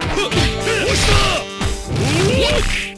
哼，我杀！我。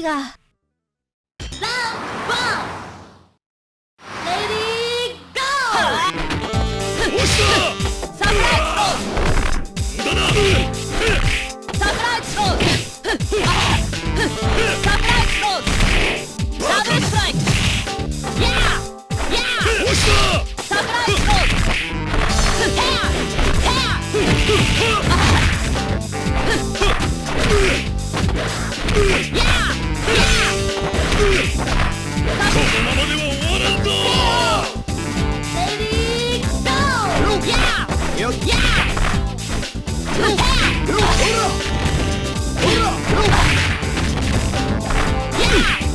りが。ランワンレディー。ゴーサプライズ Ah!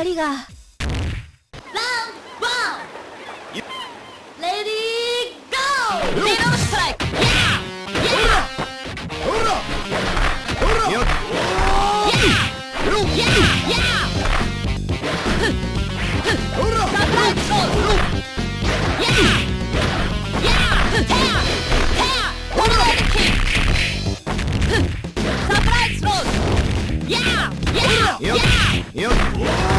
光がよっ